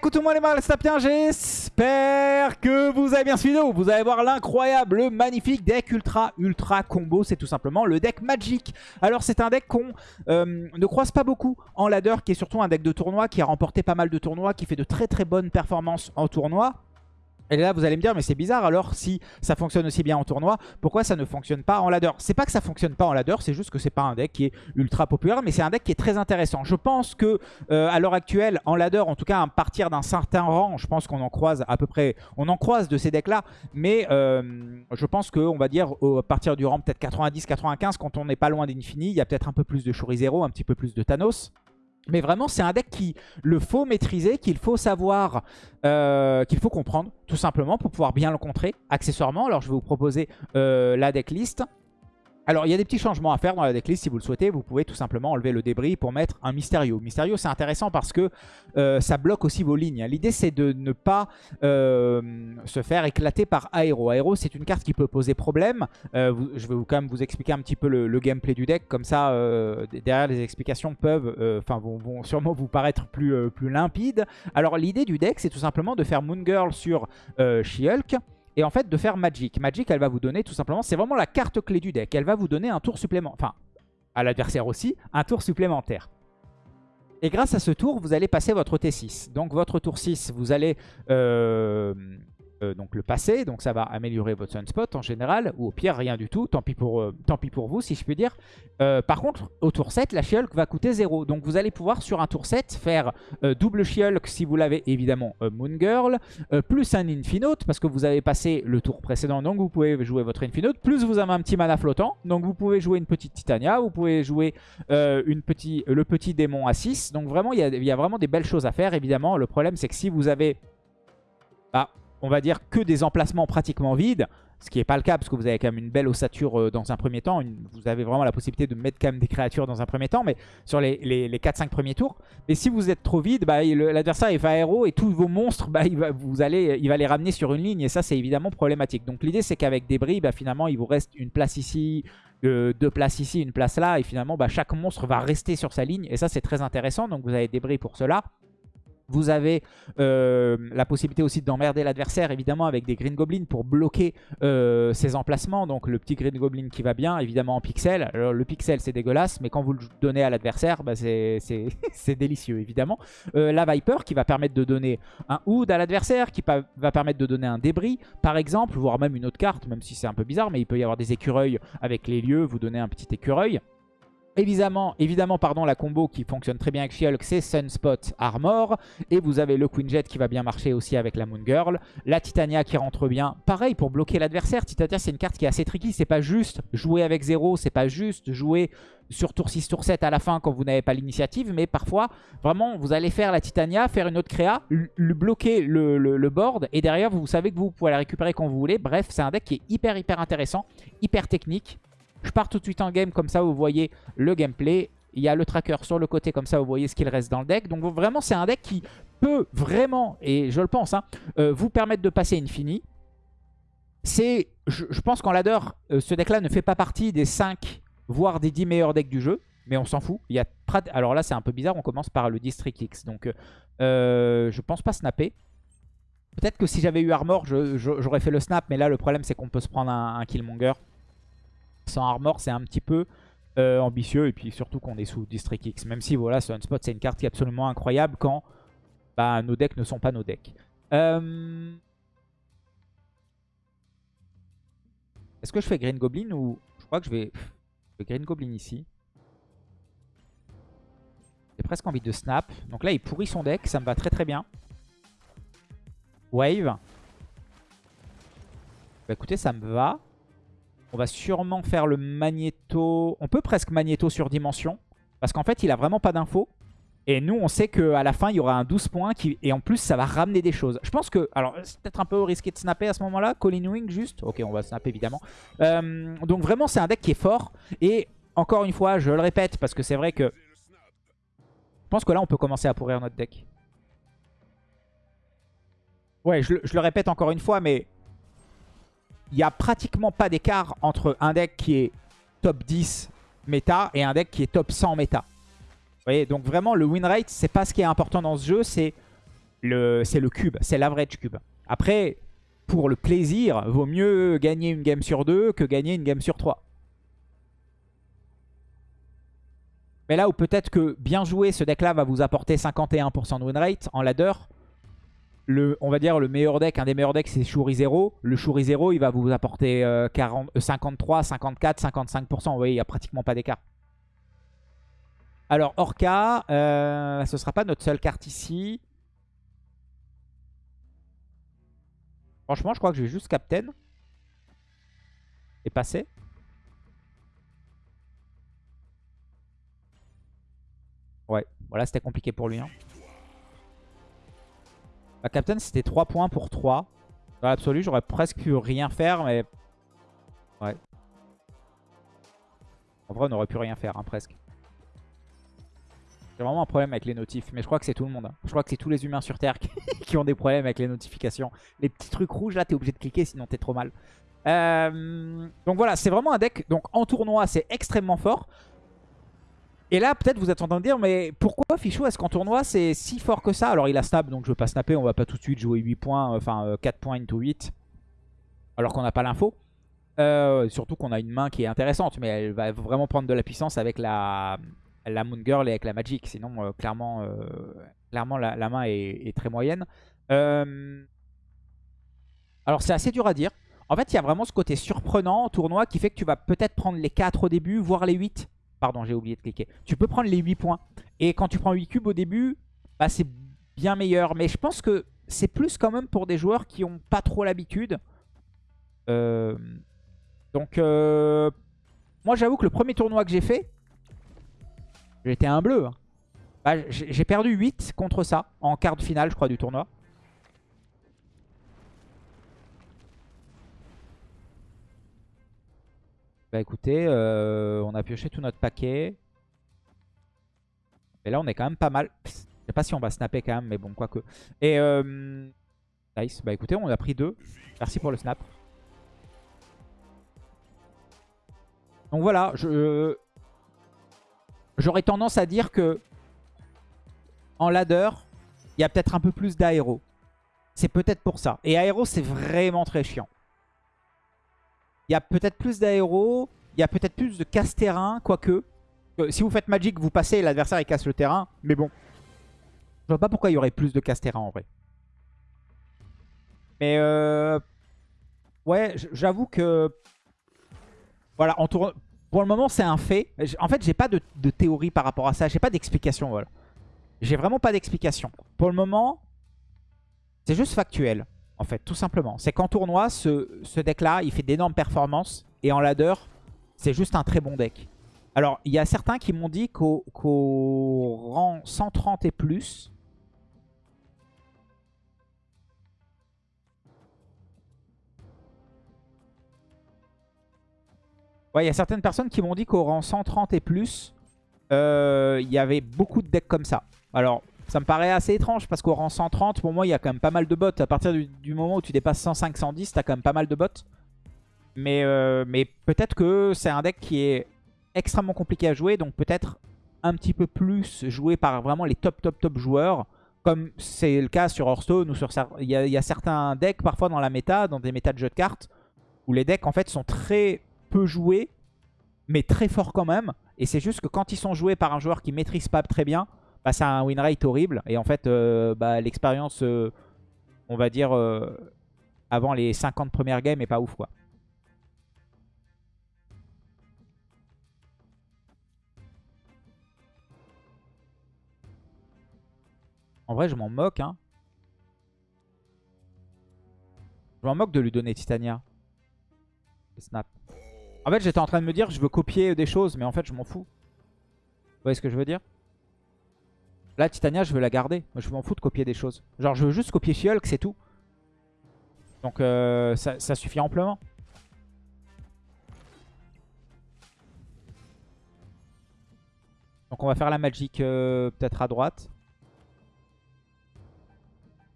Le monde les sapiens, j'espère que vous avez bien suivi. Vous allez voir l'incroyable, le magnifique deck ultra ultra combo, c'est tout simplement le deck Magic. Alors c'est un deck qu'on euh, ne croise pas beaucoup en ladder, qui est surtout un deck de tournoi, qui a remporté pas mal de tournois, qui fait de très très bonnes performances en tournoi. Et là, vous allez me dire, mais c'est bizarre, alors si ça fonctionne aussi bien en tournoi, pourquoi ça ne fonctionne pas en ladder? C'est pas que ça fonctionne pas en ladder, c'est juste que c'est pas un deck qui est ultra populaire, mais c'est un deck qui est très intéressant. Je pense que euh, à l'heure actuelle, en ladder, en tout cas à partir d'un certain rang, je pense qu'on en croise à peu près, on en croise de ces decks-là, mais euh, je pense qu'on va dire à partir du rang peut-être 90-95, quand on n'est pas loin d'Infini, il y a peut-être un peu plus de Zero, un petit peu plus de Thanos. Mais vraiment, c'est un deck qu'il faut maîtriser, qu'il faut savoir, euh, qu'il faut comprendre, tout simplement, pour pouvoir bien le contrer accessoirement. Alors, je vais vous proposer euh, la decklist. Alors, il y a des petits changements à faire dans la decklist. Si vous le souhaitez, vous pouvez tout simplement enlever le débris pour mettre un Mysterio. Mysterio, c'est intéressant parce que euh, ça bloque aussi vos lignes. L'idée, c'est de ne pas euh, se faire éclater par Aero. Aero, c'est une carte qui peut poser problème. Euh, je vais quand même vous expliquer un petit peu le, gameplay du deck. Comme ça, derrière, les explications peuvent, vont, sûrement vous paraître plus, plus limpides. Alors, l'idée du deck, c'est tout simplement de faire Moon Girl sur She-Hulk et en fait de faire Magic. Magic, elle va vous donner tout simplement, c'est vraiment la carte clé du deck. Elle va vous donner un tour supplémentaire, enfin à l'adversaire aussi, un tour supplémentaire. Et grâce à ce tour, vous allez passer votre T6. Donc votre tour 6, vous allez euh, euh, donc le passer, donc ça va améliorer votre sunspot en général, ou au pire rien du tout, tant pis pour, euh, pour vous si je puis dire. Euh, par contre, au tour 7, la She-Hulk va coûter 0, donc vous allez pouvoir sur un tour 7 faire double She-Hulk si vous l'avez évidemment Moon Girl, plus un Infinote, parce que vous avez passé le tour précédent, donc vous pouvez jouer votre Infinote, plus vous avez un petit mana flottant, donc vous pouvez jouer une petite Titania, vous pouvez jouer une petit, le petit démon à 6, donc vraiment il y, y, a vraiment des belles choses à faire, évidemment, le problème c'est que si vous avez... Bah, on va dire, que des emplacements pratiquement vides. Ce qui n'est pas le cas parce que vous avez quand même une belle ossature euh, dans un premier temps. vous avez vraiment la possibilité de mettre quand même des créatures dans un premier temps, mais sur les, les, 4-5 premiers tours. Mais si vous êtes trop vide, bah, l'adversaire va aéro et tous vos monstres, bah, il, va, vous allez, il va les ramener sur une ligne et ça c'est évidemment problématique. Donc l'idée c'est qu'avec des bris, bah, finalement il vous reste une place ici, euh, deux places ici, une place là et finalement bah, chaque monstre va rester sur sa ligne et ça c'est très intéressant. Donc vous avez des bris pour cela. Vous avez euh, la possibilité aussi d'emmerder l'adversaire, évidemment, avec des Green Goblins pour bloquer euh, ses emplacements. Donc le petit Green Goblin qui va bien, évidemment en pixel. Alors le pixel, c'est dégueulasse, mais quand vous le donnez à l'adversaire, bah, c'est délicieux, évidemment. Euh, la Viper qui va permettre de donner un Hood à l'adversaire, qui va permettre de donner un débris, par exemple, voire même une autre carte, même si c'est un peu bizarre, mais il peut y avoir des écureuils avec les lieux, vous donnez un petit écureuil. Évidemment, évidemment pardon, la combo qui fonctionne très bien avec She-Hulk, c'est Sunspot Armor. Et vous avez le Queen Jet qui va bien marcher aussi avec la Moon Girl. La Titania qui rentre bien. Pareil, pour bloquer l'adversaire, Titania c'est une carte qui est assez tricky. C'est pas juste jouer avec 0, c'est pas juste jouer sur tour 6, tour 7 à la fin quand vous n'avez pas l'initiative. Mais parfois, vraiment, vous allez faire la Titania, faire une autre créa, lui bloquer le, le, board. Et derrière, vous savez que vous pouvez la récupérer quand vous voulez. Bref, c'est un deck qui est hyper, hyper intéressant, hyper technique. Je pars tout de suite en game, comme ça vous voyez le gameplay. Il y a le tracker sur le côté, comme ça vous voyez ce qu'il reste dans le deck. Donc vraiment c'est un deck qui peut vraiment, et je le pense, hein, euh, vous permettre de passer Infini. C'est, je, pense qu'en ladder, euh, ce deck-là ne fait pas partie des 5, voire des 10 meilleurs decks du jeu. Mais on s'en fout. Il y a Alors là c'est un peu bizarre, on commence par le District X. Donc euh, je pense pas snapper. Peut-être que si j'avais eu Armor, j'aurais fait le snap. Mais là le problème c'est qu'on peut se prendre un Killmonger sans armor, c'est un petit peu euh, ambitieux. Et puis surtout qu'on est sous District X. Même si voilà, Sunspot, c'est une carte qui est absolument incroyable quand bah, nos decks ne sont pas nos decks. Euh, est-ce que je fais Green Goblin ou... Je crois que je vais... Je Green Goblin ici. J'ai presque envie de snap. Donc là, il pourrit son deck. Ça me va très très bien. Wave. Bah écoutez, ça me va. On va sûrement faire le magnéto. On peut presque magnéto sur dimension. Parce qu'en fait, il a vraiment pas d'infos. Et nous, on sait qu'à la fin, il y aura un 12 points. Et en plus, ça va ramener des choses. Je pense que... Alors, c'est peut-être un peu risqué de snapper à ce moment-là. Colin Wing, juste. Ok, on va snapper, évidemment. Euh, donc vraiment, c'est un deck qui est fort. Et encore une fois, je le répète, parce que c'est vrai que... Je pense que là, on peut commencer à pourrir notre deck. Ouais, je le répète encore une fois, mais il n'y a pratiquement pas d'écart entre un deck qui est top 10 méta et un deck qui est top 100 méta. Vous voyez, donc vraiment le win rate, c'est pas ce qui est important dans ce jeu, c'est le cube, c'est l'average cube. Après, pour le plaisir, vaut mieux gagner une game sur deux que gagner une game sur trois. Mais là où peut-être que bien jouer, ce deck-là va vous apporter 51% de win rate en ladder. Le, on va dire le meilleur deck, un des meilleurs decks, c'est Shuri 0. Le Shuri 0, il va vous apporter 40, 53, 54, 55%. Vous voyez, il n'y a pratiquement pas d'écart. Alors, Orca, euh, ce ne sera pas notre seule carte ici. Franchement, je crois que je vais juste Captain. Et passer. Ouais, voilà, c'était compliqué pour lui. Hein. Bah, Captain, c'était 3 points pour 3. Dans l'absolu, j'aurais presque pu rien faire, mais... Ouais. En vrai, on aurait pu rien faire, hein, presque. J'ai vraiment un problème avec les notifs, mais je crois que c'est tout le monde. Hein. Je crois que c'est tous les humains sur Terre qui, ont des problèmes avec les notifications. Les petits trucs rouges, là, t'es obligé de cliquer, sinon t'es trop mal. Euh, donc voilà, c'est vraiment un deck. Donc en tournoi, c'est extrêmement fort. Et là, peut-être vous êtes en train de dire, mais pourquoi Fichou, est-ce qu'en tournoi, c'est si fort que ça? Alors, il a snap, donc je ne veux pas snapper. On va pas tout de suite jouer 8 points, enfin 4 euh, points into 8. Alors qu'on n'a pas l'info. Euh, surtout qu'on a une main qui est intéressante, mais elle va vraiment prendre de la puissance avec la, Moon Girl et avec la Magic. Sinon, euh, clairement, clairement la, main est, très moyenne. alors, c'est assez dur à dire. En fait, il y a vraiment ce côté surprenant en tournoi qui fait que tu vas peut-être prendre les 4 au début, voire les 8. Pardon, j'ai oublié de cliquer. Tu peux prendre les 8 points. Et quand tu prends 8 cubes au début, bah, c'est bien meilleur. Mais je pense que c'est plus quand même pour des joueurs qui n'ont pas trop l'habitude. Euh, donc, euh, moi j'avoue que le premier tournoi que j'ai fait, j'étais un bleu. Hein. Bah, j'ai perdu 8 contre ça en quart de finale, je crois, du tournoi. Bah écoutez, euh, on a pioché tout notre paquet. Et là, on est quand même pas mal. Je sais pas si on va snapper quand même, mais bon, quoique. Et euh, nice. Bah écoutez, on a pris deux. Merci pour le snap. Donc voilà, je j'aurais tendance à dire que en ladder, il y a peut-être un peu plus d'aéro. C'est peut-être pour ça. Et aéro, c'est vraiment très chiant. Il y a peut-être plus d'aéro. Il y a peut-être plus de casse-terrain, quoique. Euh, si vous faites Magic, vous passez, l'adversaire il casse le terrain. Mais bon, je vois pas pourquoi il y aurait plus de casse-terrain en vrai. Mais euh... ouais, j'avoue que... Voilà, pour le moment c'est un fait. En fait, j'ai pas de, de, théorie par rapport à ça. J'ai pas d'explication, voilà. J'ai vraiment pas d'explication. Pour le moment, c'est juste factuel en fait, tout simplement. C'est qu'en tournoi, ce, deck-là, il fait d'énormes performances. Et en ladder, c'est juste un très bon deck. Alors, il y a certains qui m'ont dit qu'au rang 130 et plus... Ouais, il y a certaines personnes qui m'ont dit qu'au rang 130 et plus, euh, il y avait beaucoup de decks comme ça. Alors, ça me paraît assez étrange parce qu'au rang 130, pour moi, il y a quand même pas mal de bots. À partir du, moment où tu dépasses 105-110, t'as quand même pas mal de bots. Mais, euh, mais peut-être que c'est un deck qui est extrêmement compliqué à jouer. Donc peut-être un petit peu plus joué par vraiment les top, top, top joueurs. Comme c'est le cas sur Hearthstone ou sur... Il y, a, il y a certains decks parfois dans la méta, dans des méta de jeux de cartes, où les decks en fait sont très peu joués, mais très forts quand même. Et c'est juste que quand ils sont joués par un joueur qui maîtrise pas très bien, bah, ça a un win rate horrible. Et en fait, euh, bah, l'expérience, euh, on va dire, euh, avant les 50 premières games est pas ouf, quoi. En vrai, je m'en moque, hein. Je m'en moque de lui donner Titania. Snap. En fait, j'étais en train de me dire, je veux copier des choses, mais en fait, je m'en fous. Vous voyez ce que je veux dire? Là, Titania, je veux la garder. Je m'en fous de copier des choses. Genre, je veux juste copier she c'est tout. Donc, euh, ça, suffit amplement. Donc, on va faire la Magic euh, peut-être à droite.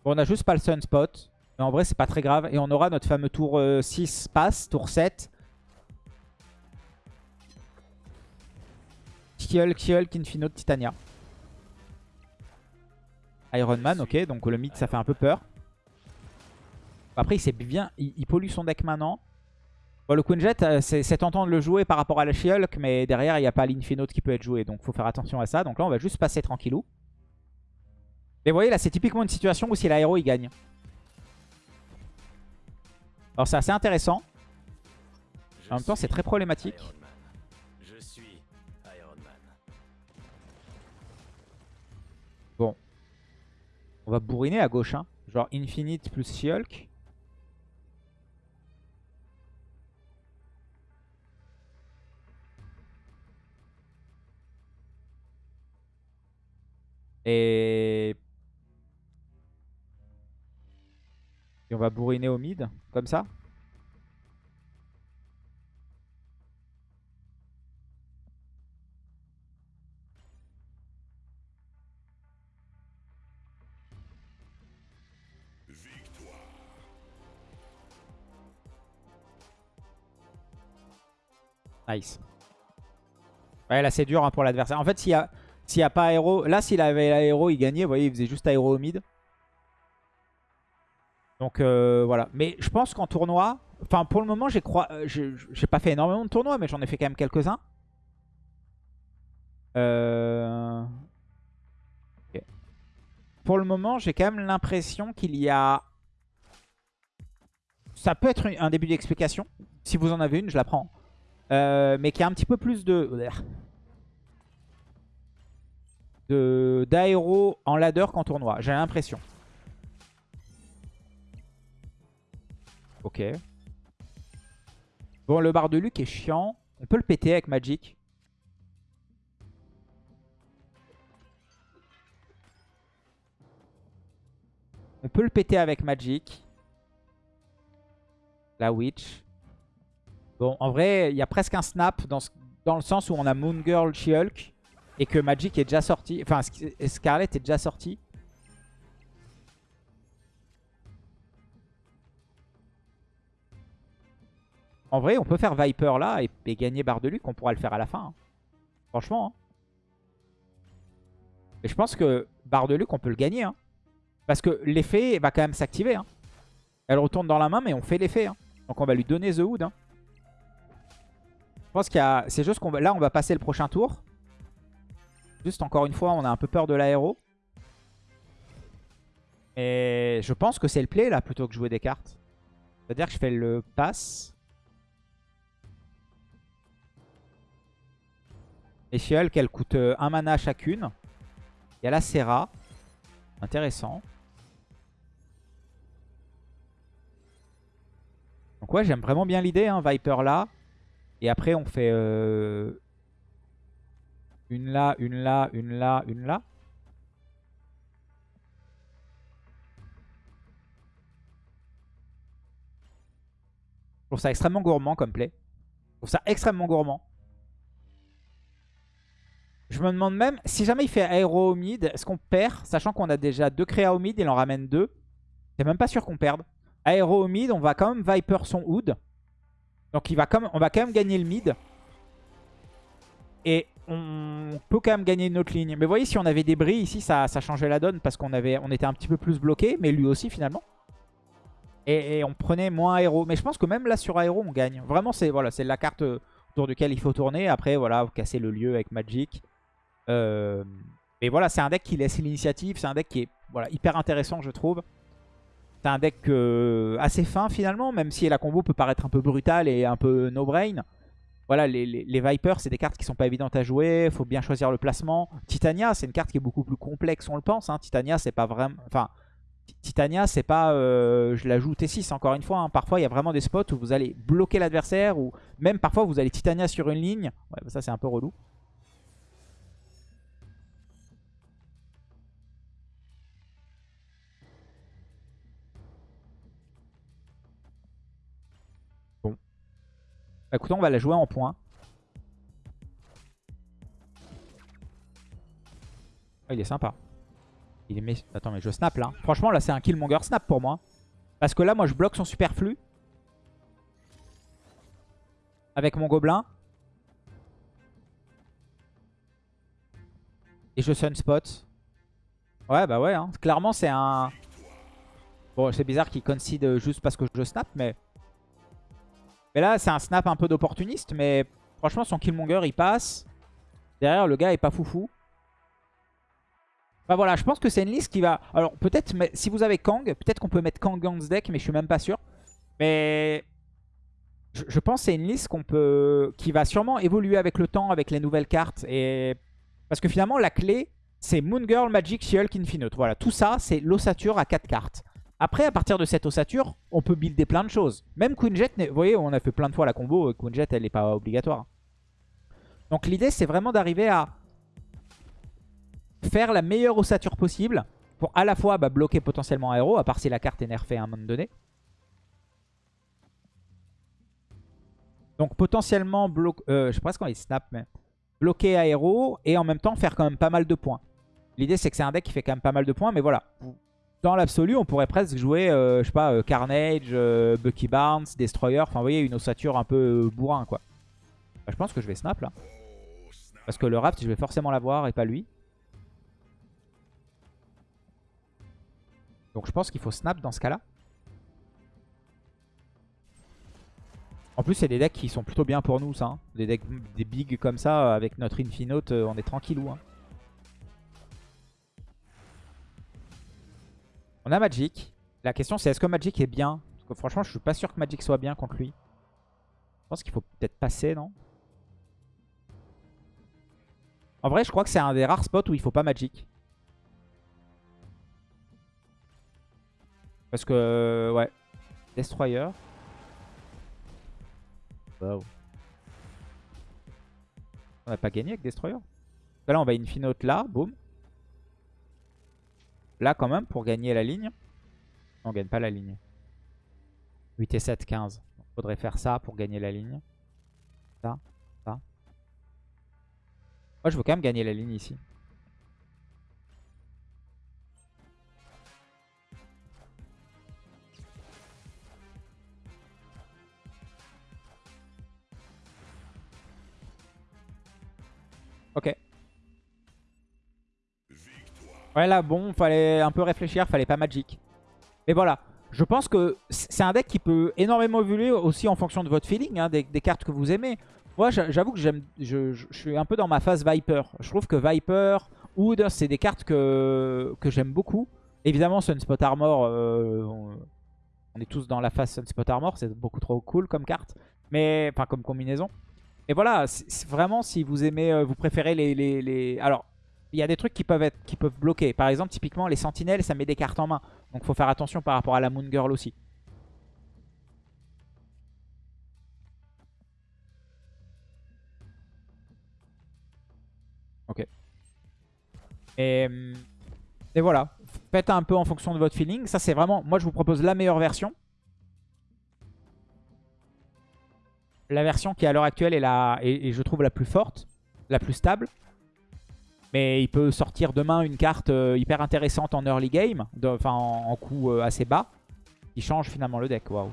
Bon, on a juste pas le Sunspot. Mais en vrai, c'est pas très grave. Et on aura notre fameux tour 6 euh, passe, tour 7. Kill, Kill, Kinfino, Titania. Iron Man, ok. Donc le mid, ça fait un peu peur. Après, il bien, il, pollue son deck maintenant. Bon, le Queen Jet, euh, c'est tentant de le jouer par rapport à la She-Hulk, mais derrière, il n'y a pas l'Infinote qui peut être joué. Donc, faut faire attention à ça. Donc là, on va juste passer tranquillou. Mais vous voyez, là, c'est typiquement une situation où si l'aéro, il gagne. Alors, c'est assez intéressant. En même temps, c'est très problématique. Va bourriner à gauche. Hein. Genre Infinite plus She-Hulk. Et... on va bourriner au mid, comme ça. Nice. Ouais, là c'est dur hein, pour l'adversaire. En fait, s'il y a... N'y a pas aéro... Là, s'il avait l'aéro, il gagnait. Vous voyez, il faisait juste aéro au mid. Donc euh, voilà. Mais je pense qu'en tournoi... Enfin, pour le moment. Euh, j'ai pas fait énormément de tournois, mais j'en ai fait quand même quelques-uns. Euh... Pour le moment, j'ai quand même l'impression qu'il y a... Ça peut être un début d'explication. Si vous en avez une, je la prends. Euh, mais qu'il y a un petit peu plus de d'aéro en ladder qu'en tournoi. J'ai l'impression. Ok. Bon, le bar de Luc est chiant. On peut le péter avec Magic. On peut le péter avec Magic. La Witch. Bon, en vrai, il y a presque un snap dans, le sens où on a Moon Girl, She-Hulk. Et que Magic est déjà sorti. Enfin, Scarlet est déjà sorti. En vrai, on peut faire Viper là et, gagner barre de Luc. On pourra le faire à la fin. Hein. Franchement. Hein. Et je pense que barre de Luc, on peut le gagner. Hein. Parce que l'effet va quand même s'activer. Elle retourne dans la main, mais on fait l'effet. Donc on va lui donner The Hood. Je pense qu'il y a... C'est juste qu'on va... Là, on va passer le prochain tour. Juste encore une fois, on a un peu peur de l'aéro. Et je pense que c'est le play là plutôt que jouer des cartes. C'est-à-dire que je fais le pass. Et Fiol qu'elle coûte euh, un mana chacune. Il y a la Serra. Intéressant. Donc ouais, j'aime vraiment bien l'idée, hein, Viper là. Et après, on fait euh, une là, une là, une là, une là. Je trouve ça extrêmement gourmand comme play. Je trouve ça extrêmement gourmand. Je me demande même, si jamais il fait aéro au mid, est-ce qu'on perd Sachant qu'on a déjà deux créas au mid, il en ramène deux. C'est même pas sûr qu'on perde. Aéro au mid, on va quand même Viper son Hood. Donc va comme, on va quand même gagner le mid. Et on peut quand même gagner une autre ligne. Mais vous voyez, si on avait des bris ici, ça, ça changeait la donne parce qu'on était un petit peu plus bloqué, mais lui aussi finalement. Et, on prenait moins aéro. Mais je pense que même là sur aéro, on gagne. Vraiment, c'est voilà, la carte autour duquel il faut tourner. Après, voilà, vous cassez le lieu avec Magic. Euh, mais voilà, c'est un deck qui laisse l'initiative. C'est un deck qui est voilà, hyper intéressant, je trouve. C'est un deck euh, assez fin finalement, même si la combo peut paraître un peu brutale et un peu no-brain voilà, les, Vipers, c'est des cartes qui sont pas évidentes à jouer. Faut bien choisir le placement. Titania, c'est une carte qui est beaucoup plus complexe, on le pense. Hein. Titania, c'est pas vraiment... Enfin, Titania, c'est pas... Euh, je la joue T6, encore une fois. Hein. Parfois, il y a vraiment des spots où vous allez bloquer l'adversaire. Ou même parfois, vous allez Titania sur une ligne. Ouais, bah, ça, c'est un peu relou. Bah, on va la jouer en point. Ah, il est sympa. Il est... Attends, mais je snap là. Franchement, là, c'est un Killmonger snap pour moi. Parce que là, moi, je bloque son superflu. Avec mon gobelin. Et je sunspot. Ouais, bah ouais. Hein. Clairement, c'est un... Bon, c'est bizarre qu'il concede juste parce que je snap, mais... Mais là, c'est un snap un peu d'opportuniste, mais franchement, son Killmonger, il passe. Derrière, le gars est pas foufou. Bah voilà, je pense que c'est une liste qui va... Alors, peut-être, si vous avez Kang, peut-être qu'on peut mettre Kang dans ce deck, mais je suis même pas sûr. Mais... Je, pense que c'est une liste qui va sûrement évoluer avec le temps, avec les nouvelles cartes. Et... Parce que finalement, la clé, c'est Moon Girl, Magic, She-Hulk, Infinite. Voilà, tout ça, c'est l'ossature à 4 cartes. Après, à partir de cette ossature, on peut builder plein de choses. Même Queen Jet, vous voyez, on a fait plein de fois la combo. Euh, Queen Jet, elle n'est pas obligatoire. Donc l'idée, c'est vraiment d'arriver à faire la meilleure ossature possible pour à la fois bah, bloquer potentiellement un héros, à part si la carte est nerfée à un moment donné. Donc potentiellement, bloquer, euh, je sais pas ce qu'on dit snap, mais bloquer aéro et en même temps faire quand même pas mal de points. L'idée c'est que c'est un deck qui fait quand même pas mal de points, mais voilà. Dans l'absolu, on pourrait presque jouer, euh, je sais pas, euh, Carnage, euh, Bucky Barnes, Destroyer, enfin vous voyez, une ossature un peu bourrin quoi. Bah, je pense que je vais snap là. Parce que le raft, je vais forcément l'avoir et pas lui. Donc je pense qu'il faut snap dans ce cas-là. En plus, c'est des decks qui sont plutôt bien pour nous, ça. Hein. Des decks des big comme ça, avec notre Infinote, on est tranquillou. Hein. On a Magic. La question, c'est est-ce que Magic est bien? Parce que franchement, je suis pas sûr que Magic soit bien contre lui. Je pense qu'il faut peut-être passer, non? En vrai, je crois que c'est un des rares spots où il faut pas Magic. Parce que, ouais. Destroyer. On n'a pas gagné avec Destroyer. Là, on va Infinote là, boum. Là, quand même, pour gagner la ligne. On gagne pas la ligne. 8 et 7, 15. Il faudrait faire ça pour gagner la ligne. Ça, ça. Moi, je veux quand même gagner la ligne ici. Ouais, là, bon, fallait un peu réfléchir, fallait pas Magic. Mais voilà, je pense que c'est un deck qui peut énormément évoluer aussi en fonction de votre feeling, hein, des, cartes que vous aimez. Moi, j'avoue que j'aime, je, suis un peu dans ma phase Viper. Je trouve que Viper, Wood, c'est des cartes que, j'aime beaucoup. Évidemment, Sunspot Armor, euh, on, est tous dans la phase Sunspot Armor, c'est beaucoup trop cool comme carte. Mais, enfin, comme combinaison. Et voilà, vraiment, si vous aimez, euh, vous préférez les, Alors, il y a des trucs qui peuvent, être, qui peuvent bloquer. Par exemple, typiquement, les sentinelles, ça met des cartes en main. Donc, faut faire attention par rapport à la Moon Girl aussi. Ok. Et, et voilà. Faites un peu en fonction de votre feeling. Ça, c'est vraiment... Moi, je vous propose la meilleure version. la version qui à l'heure actuelle est la, je trouve la plus forte, la plus stable. Mais il peut sortir demain une carte euh, hyper intéressante en early game, enfin en, en, coût euh, assez bas, qui change finalement le deck. Waouh.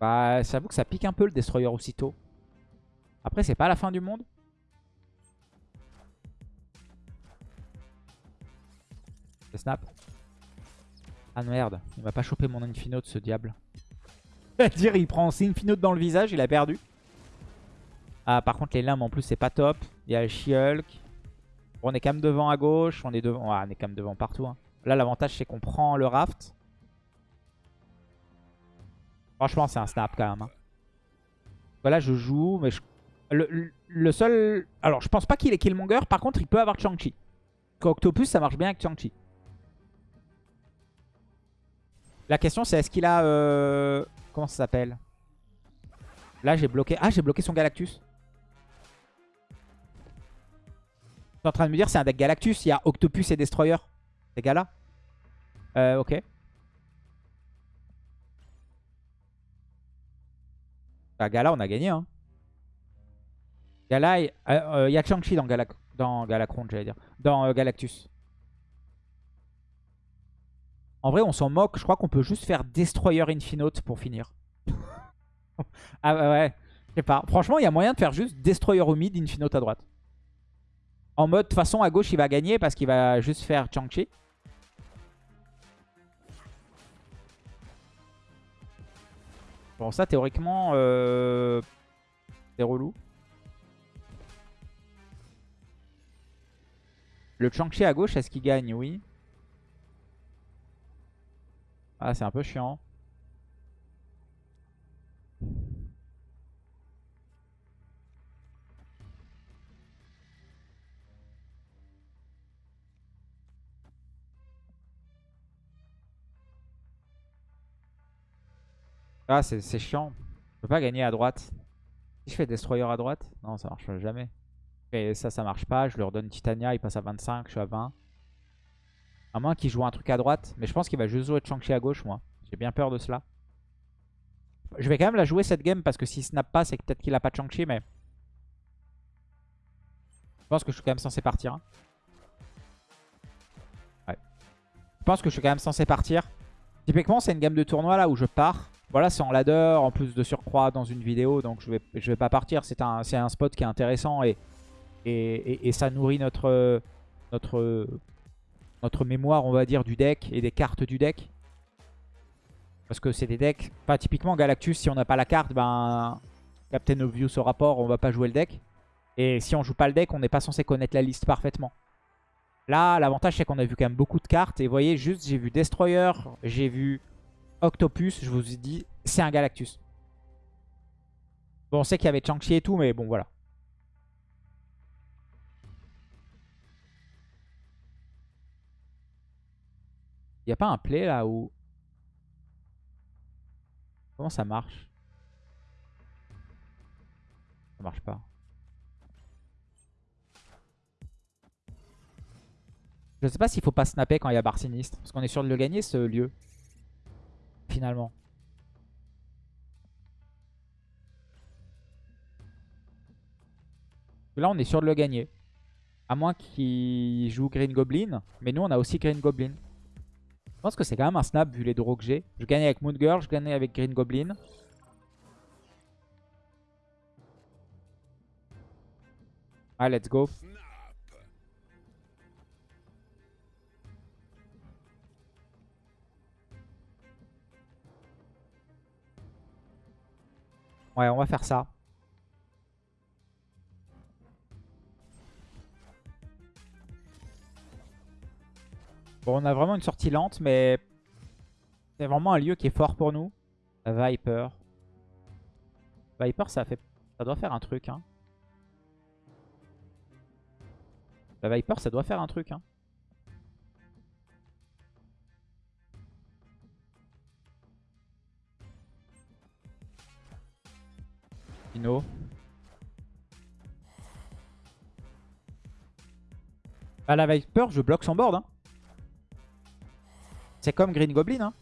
Bah, j'avoue que ça pique un peu le Destroyer aussitôt. Après, c'est pas la fin du monde. snap. Ah merde, il m'a pas chopé mon Infinote ce diable. dire il prend ses Infinote dans le visage, il a perdu. Ah par contre les lames en plus c'est pas top. Il y a She-Hulk. on est quand même devant à gauche, on est devant, on est quand même devant partout. Hein. Là l'avantage c'est qu'on prend le raft. Franchement c'est un snap quand même. Hein. Voilà je joue mais le, le, seul... Alors je pense pas qu'il est Killmonger, par contre il peut avoir Chang-Chi. Octopus ça marche bien avec Chang-Chi. La question c'est est-ce qu'il a... Euh... Comment ça s'appelle? Là j'ai bloqué... Ah j'ai bloqué son Galactus. Je suis en train de me dire c'est un deck Galactus. Il y a Octopus et Destroyer. Ces gars-là. Euh, ok. Bah Gala on a gagné hein. Gala, euh, euh, il y a Chang-Chi dans, Galac dans j'allais dire. Dans Galactus. En vrai, on s'en moque. Je crois qu'on peut juste faire Destroyer Infinote pour finir. ah ouais, ouais. Je sais pas. Franchement, il y a moyen de faire juste Destroyer au mid, Infinote à droite. En mode, de toute façon, à gauche, il va gagner parce qu'il va juste faire Chang-Chi. Bon, ça, théoriquement, euh... c'est relou. Le Chang-Chi à gauche, est-ce qu'il gagne? Oui. Ah, c'est un peu chiant. Ah, c'est chiant. Je peux pas gagner à droite. Si je fais Destroyer à droite, non, ça marche jamais. Et ça, ça marche pas. Je leur donne Titania, il passe à 25, je suis à 20. À moins qu'il joue un truc à droite. Mais je pense qu'il va juste jouer Chang-Chi à gauche, moi. J'ai bien peur de cela. Je vais quand même la jouer cette game parce que s'il snap pas, c'est peut-être qu'il a pas Chang-Chi, mais... Je pense que je suis quand même censé partir. Hein. Ouais. Je pense que je suis quand même censé partir. Typiquement, c'est une game de tournoi là où je pars. Voilà, c'est en ladder, en plus de surcroît dans une vidéo, donc je vais, je vais pas partir. C'est un, un spot qui est intéressant et, et, ça nourrit notre, notre, notre mémoire, on va dire, du deck et des cartes du deck. Parce que c'est des decks... Pas typiquement Galactus, si on n'a pas la carte, ben Captain Obvious au rapport, on va pas jouer le deck. Et si on joue pas le deck, on n'est pas censé connaître la liste parfaitement. Là, l'avantage, c'est qu'on a vu quand même beaucoup de cartes. Et vous voyez, juste, j'ai vu Destroyer, j'ai vu Octopus, je vous ai dit, c'est un Galactus. Bon, on sait qu'il y avait Chang-Chi et tout, mais bon, voilà. Il n'y a pas un play là où... Comment ça marche? Ça marche pas. Je sais pas s'il faut pas snapper quand il y a barre sinistre. Parce qu'on est sûr de le gagner ce lieu finalement. Là, on est sûr de le gagner. À moins qu'il joue Green Goblin. Mais nous, on a aussi Green Goblin. Je pense que c'est quand même un snap vu les draws que j'ai. Je gagnais avec Moon Girl, je gagnais avec Green Goblin. Allez, let's go. Ouais, on va faire ça. Bon, on a vraiment une sortie lente, mais c'est vraiment un lieu qui est fort pour nous. Viper. Viper, ça fait, ça doit faire un truc. Hein. La Viper, ça doit faire un truc. Hein. Bah la Viper, je bloque son board. Hein. C'est comme Green Goblin. Hein.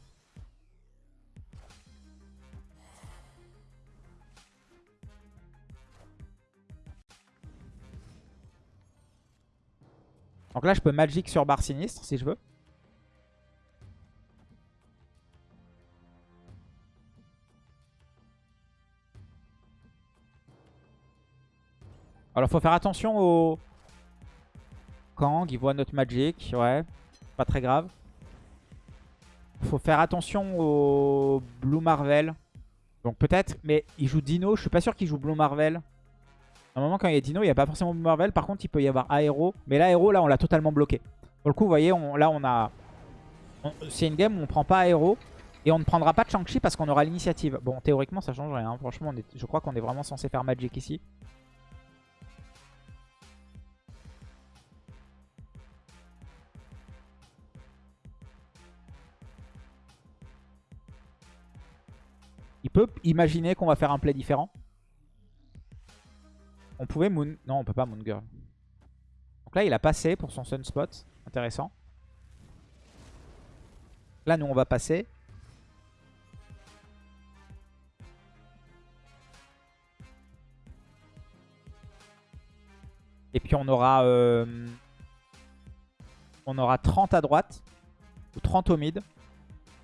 Donc là, je peux Magic sur barre sinistre si je veux. Alors faut faire attention au Kang, il voit notre Magic, ouais, pas très grave. Faut faire attention au Blue Marvel. Donc peut-être, mais il joue Dino, je suis pas sûr qu'il joue Blue Marvel. Moment quand il y a Dino, il n'y a pas forcément Blue Marvel. Par contre, il peut y avoir Aero. Mais l'Aero, là, on l'a totalement bloqué. Pour le coup, vous voyez, là, on a... C'est une game où on prend pas Aero. Et on ne prendra pas de Shang-Chi parce qu'on aura l'initiative. Bon, théoriquement, ça change rien. Franchement, je crois qu'on est vraiment censé faire Magic ici. Il peut imaginer qu'on va faire un play différent. On pouvait Moon... Non, on peut pas Moon Girl. Donc là, il a passé pour son Sunspot. Intéressant. Là, nous, on va passer. Et puis, on aura... Euh, on aura 30 à droite. Ou 30 au mid.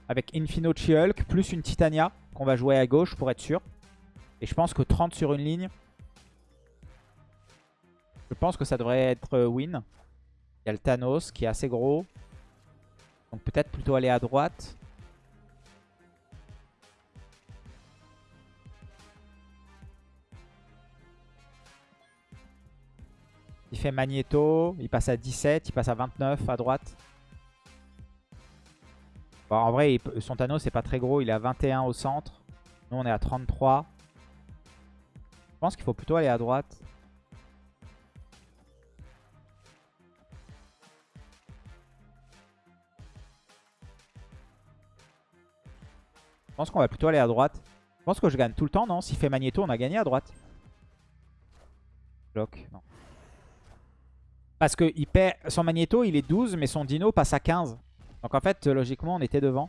Avec Infino Hulk plus une Titania qu'on va jouer à gauche pour être sûr. Et je pense que 30 sur une ligne, je pense que ça devrait être euh, win. Il y a le Thanos qui est assez gros. Donc peut-être plutôt aller à droite. Il fait Magneto, il passe à 17, il passe à 29 à droite. Bon, en vrai, son Thanos c'est pas très gros, il est à 21 au centre. Nous on est à 33. Je pense qu'il faut plutôt aller à droite. Je pense qu'on va plutôt aller à droite. Je pense que je gagne tout le temps, non? S'il fait Magneto, on a gagné à droite. Bloc. Parce que il son Magneto, il est 12, mais son Dino passe à 15. Donc en fait, logiquement, on était devant.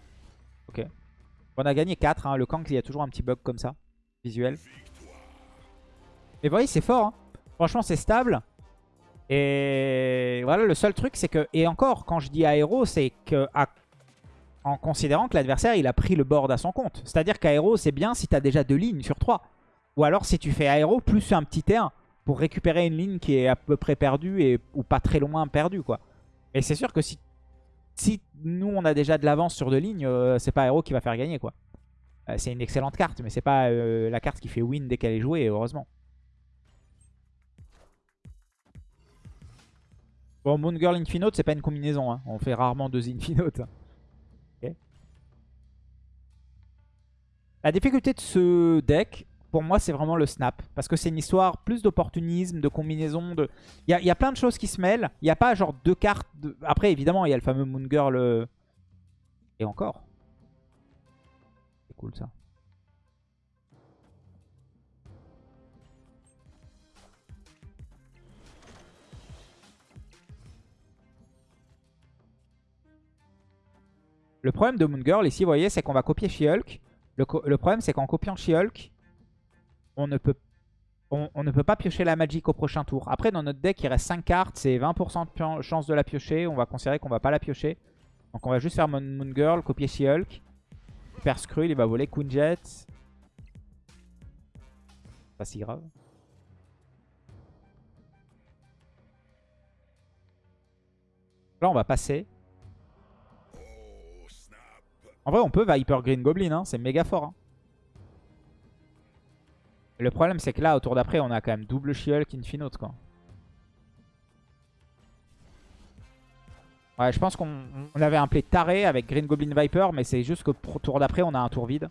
Ok. On a gagné 4. Hein. Le Kank, il y a toujours un petit bug comme ça. Visuel. Mais vous voyez, c'est fort. Hein. Franchement, c'est stable. Et voilà, le seul truc, c'est que... Et encore, quand je dis aéro, c'est que en considérant que l'adversaire, il a pris le board à son compte. C'est-à-dire qu'aéro, c'est bien si tu as déjà deux lignes sur 3. Ou alors si tu fais aéro plus un petit T1 pour récupérer une ligne qui est à peu près perdue et, ou pas très loin perdue. quoi. Et c'est sûr que si, si nous, on a déjà de l'avance sur deux lignes, euh, c'est pas aéro qui va faire gagner. quoi. Euh, c'est une excellente carte, mais c'est pas euh, la carte qui fait win dès qu'elle est jouée, heureusement. Bon, Moon Girl Infinote, c'est pas une combinaison. Hein. On fait rarement deux Infinote. La difficulté de ce deck, pour moi, c'est vraiment le snap. Parce que c'est une histoire plus d'opportunisme, de combinaison. De... Il, y a, plein de choses qui se mêlent. Il n'y a pas genre deux cartes. Après, évidemment, il y a le fameux Moon Girl. Euh, et encore. C'est cool ça. Le problème de Moon Girl ici, vous voyez, c'est qu'on va copier She-Hulk. Le, problème, c'est qu'en copiant She-Hulk, on ne peut pas piocher la Magic au prochain tour. Après, dans notre deck, il reste 5 cartes. C'est 20% de chance de la piocher. On va considérer qu'on va pas la piocher. Donc on va juste faire Moon, Girl, copier She-Hulk. Super Skrull, il va voler Queen Jet. Pas si grave. Là, on va passer. En vrai, on peut Viper Green Goblin, hein. c'est méga fort. Hein. Le problème, c'est que là, au tour d'après, on a quand même double She-Hulk Infinote, quoi. Ouais, je pense qu'on avait un play taré avec Green Goblin Viper, mais c'est juste que pour tour d'après, on a un tour vide.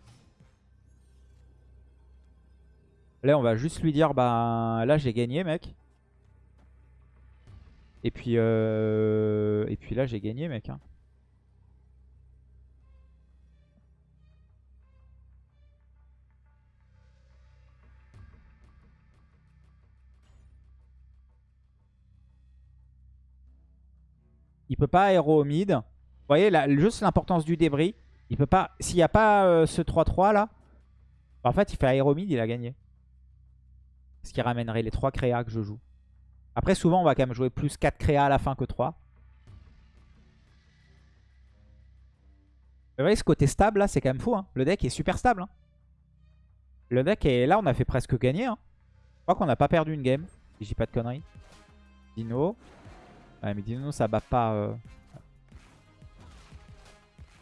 Là, on va juste lui dire, bah là, j'ai gagné, mec. Et puis, euh... Et puis là, j'ai gagné, mec. Hein. Il peut pas aéro au mid. Vous voyez, là, juste l'importance du débris. Il peut pas. S'il n'y a pas euh, ce 3-3 là, en fait, il fait aéro mid, il a gagné. Ce qui ramènerait les 3 créas que je joue. Après, souvent, on va quand même jouer plus 4 créas à la fin que 3. Vous voyez, ce côté stable là, c'est quand même fou. Hein. Le deck est super stable. Hein. Le deck est là, on a fait presque gagner. Hein. Je crois qu'on n'a pas perdu une game. Si dis pas de conneries. Dino. Ouais, mais dis-nous, ça bat pas... Euh.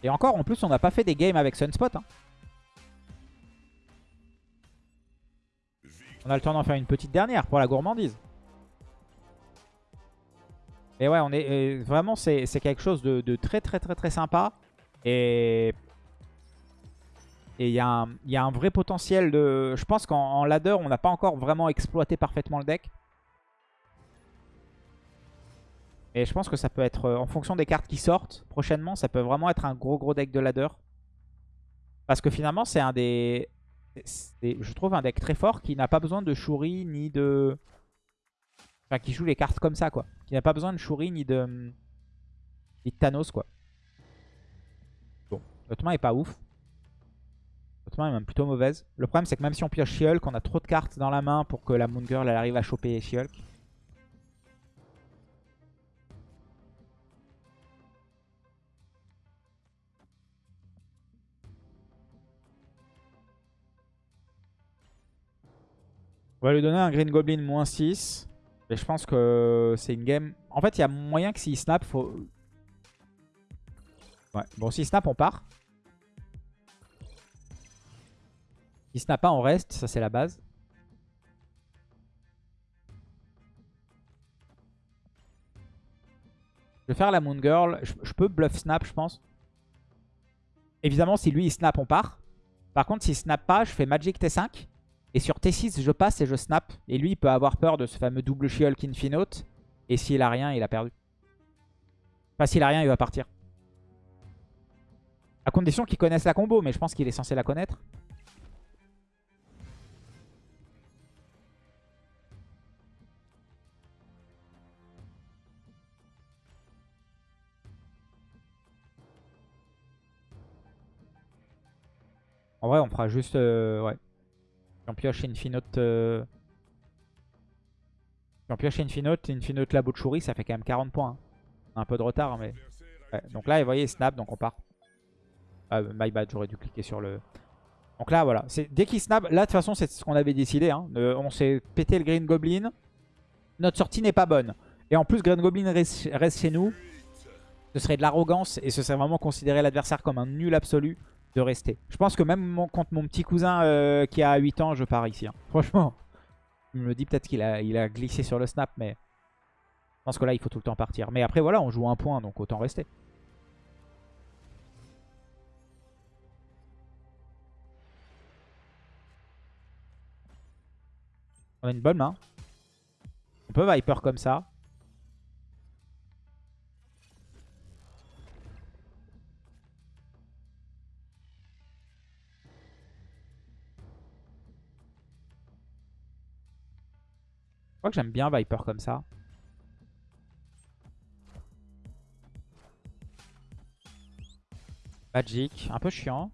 Et encore, en plus, on n'a pas fait des games avec Sunspot. Hein. On a le temps d'en faire une petite dernière pour la gourmandise. Et ouais, on est vraiment, c'est quelque chose de, très très très très sympa. Et il y, y, a un vrai potentiel de... Je pense qu'en ladder, on n'a pas encore vraiment exploité parfaitement le deck. Et je pense que ça peut être, euh, en fonction des cartes qui sortent prochainement, ça peut vraiment être un gros gros deck de ladder. Parce que finalement, c'est un des... Je trouve un deck très fort qui n'a pas besoin de Shuri ni de... Enfin, qui joue les cartes comme ça, quoi. Qui n'a pas besoin de Shuri ni de... Ni de Thanos, quoi. Bon, notre main est pas ouf. Notre main est même plutôt mauvaise. Le problème, c'est que même si on pioche She-Hulk, on a trop de cartes dans la main pour que la Moon Girl elle arrive à choper She-Hulk. On va lui donner un Green Goblin moins 6. Et je pense que c'est une game... En fait, il y a moyen que s'il snap, faut... Ouais. Bon, s'il snap, on part. S'il snap pas, on reste. Ça, c'est la base. Je vais faire la Moon Girl. Je, je peux bluff snap, je pense. Évidemment, si lui, il snap, on part. Par contre, s'il snap pas, je fais Magic T5. Et sur T6, je passe et je snap. Et lui, il peut avoir peur de ce fameux double She-Hulk Infinote. Et s'il a rien, il a perdu. Enfin, s'il a rien, il va partir. À condition qu'il connaisse la combo, mais je pense qu'il est censé la connaître. En vrai, on fera juste... Euh, ouais. J'en pioche Infinote... Euh... J'en pioche Infinote, Infinote la Butchery, ça fait quand même 40 points. Hein. Un peu de retard, mais... Donc là, vous voyez, snap, donc on part. Ah, my bad, j'aurais dû cliquer sur le... Donc là, voilà. Dès qu'il snap, là, de toute façon, c'est ce qu'on avait décidé. Hein. on s'est pété le Green Goblin. Notre sortie n'est pas bonne. Et en plus, Green Goblin reste chez nous. Ce serait de l'arrogance et ce serait vraiment considérer l'adversaire comme un nul absolu de rester. Je pense que même contre mon petit cousin euh, qui a 8 ans, je pars ici. Hein. Franchement, je me dis peut-être qu'il a, a glissé sur le snap, mais je pense que là, il faut tout le temps partir. Mais après, voilà, on joue un point, donc autant rester. On a une bonne main. On peut Viper comme ça. Crois que j'aime bien Viper comme ça. Magic, un peu chiant.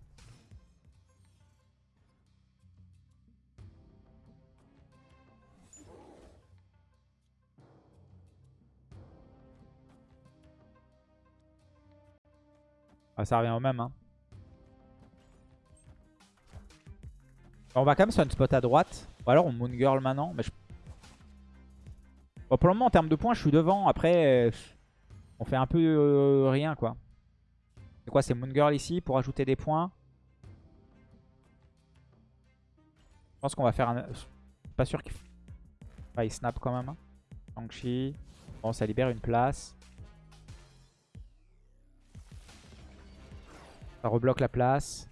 Ah, ça revient au même. Hein. On va quand même sur une spot à droite. Ou alors on Moon Girl maintenant. Mais je pour le moment, en termes de points, je suis devant. Après, euh, on fait un peu euh, rien, quoi. C'est quoi C'est Moon Girl ici pour ajouter des points. Je pense qu'on va faire un... Pas sûr qu'il... Ah, il snap quand même. Hein. Bon, ça libère une place. Ça rebloque la place.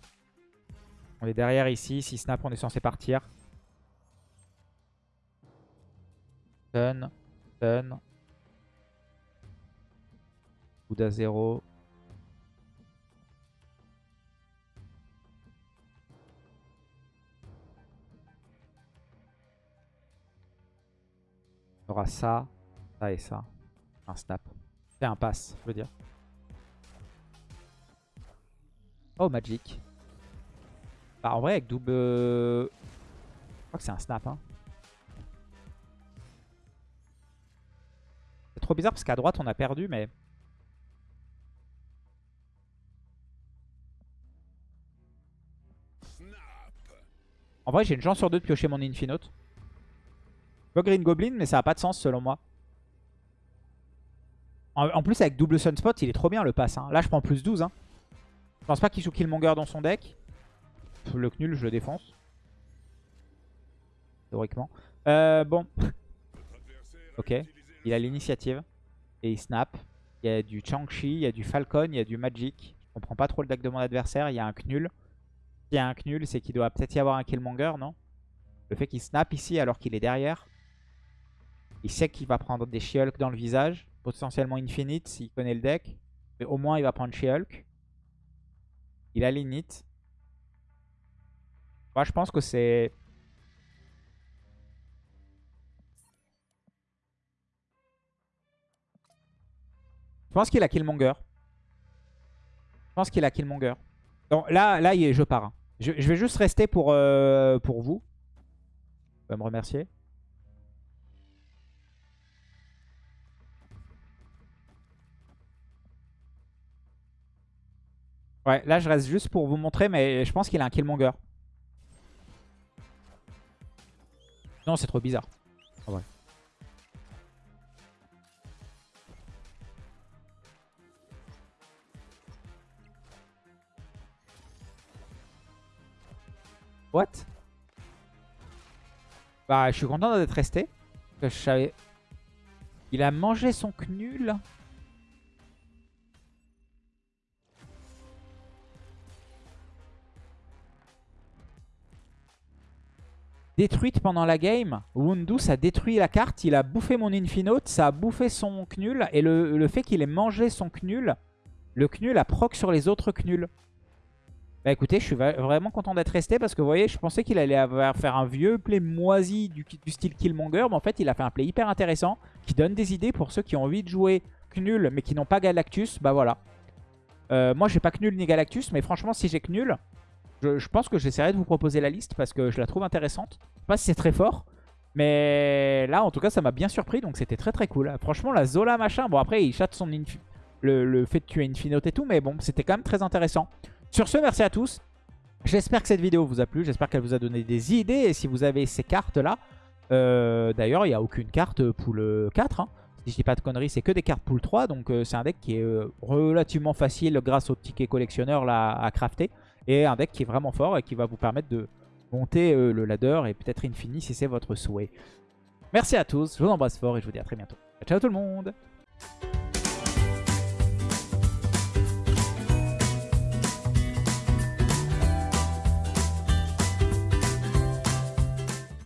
On est derrière ici. Si snap, on est censé partir. Stun. Stun. Bouddha 0. On aura ça, ça et ça. Un snap. C'est un pass, je veux dire. Oh, Magic. Bah, en vrai, avec double... Je crois que c'est un snap, hein. Trop bizarre parce qu'à droite on a perdu mais... En vrai j'ai une chance sur deux de piocher mon Infinote. Je Green Goblin mais ça a pas de sens selon moi. En, plus avec double Sunspot il est trop bien le pass. Hein. Là je prends plus 12. Hein. Je pense pas qu'il joue Killmonger dans son deck. Le Knull je le défonce. Théoriquement. Euh, bon. ok. Il a l'initiative. Et il snap. Il y a du Chang-Chi, il y a du Falcon, il y a du Magic. Je comprends pas trop le deck de mon adversaire. Il y a un Knull. S'il y a un Knull, c'est qu'il doit peut-être y avoir un Killmonger, non? Le fait qu'il snap ici alors qu'il est derrière. Il sait qu'il va prendre des she dans le visage. Potentiellement Infinite s'il connaît le deck. Mais au moins il va prendre She-Hulk. Il a l'init. Moi je pense que c'est Je pense qu'il a Killmonger. Je pense qu'il a Killmonger. Donc là, là je pars. Hein. Je, vais juste rester pour, euh, pour vous. Vous pouvez me remercier. Ouais, là je reste juste pour vous montrer, mais je pense qu'il a un Killmonger. Non, c'est trop bizarre. Ah. What? Bah, je suis content d'être resté. je savais... Il a mangé son knul. détruite pendant la game. Wundu, ça détruit la carte. Il a bouffé mon Infinote, ça a bouffé son Knul. Et le, fait qu'il ait mangé son Knul, le Knul a proc sur les autres Knuls. Bah écoutez, je suis vraiment content d'être resté parce que vous voyez, je pensais qu'il allait avoir, faire un vieux play moisi du, style Killmonger. Mais en fait, il a fait un play hyper intéressant qui donne des idées pour ceux qui ont envie de jouer Knul mais qui n'ont pas Galactus. Bah voilà. Euh, moi, j'ai pas Knul ni Galactus, mais franchement, si j'ai Knul, je, pense que j'essaierai de vous proposer la liste parce que je la trouve intéressante. Je sais pas si c'est très fort. Mais là, en tout cas, ça m'a bien surpris. Donc, c'était très très cool. Franchement, la Zola machin. Bon, après, il chatte son le, fait de tuer Infinote et tout. Mais bon, c'était quand même très intéressant. Sur ce, merci à tous. J'espère que cette vidéo vous a plu. J'espère qu'elle vous a donné des idées. Et si vous avez ces cartes-là, euh, d'ailleurs, il n'y a aucune carte pool 4. Hein. Si je dis pas de conneries, c'est que des cartes pool 3. Donc, euh, c'est un deck qui est euh, relativement facile grâce au ticket collectionneur à crafter. Et un deck qui est vraiment fort et qui va vous permettre de monter euh, le ladder et peut-être infini si c'est votre souhait. Merci à tous, je vous embrasse fort et je vous dis à très bientôt. Ciao tout le monde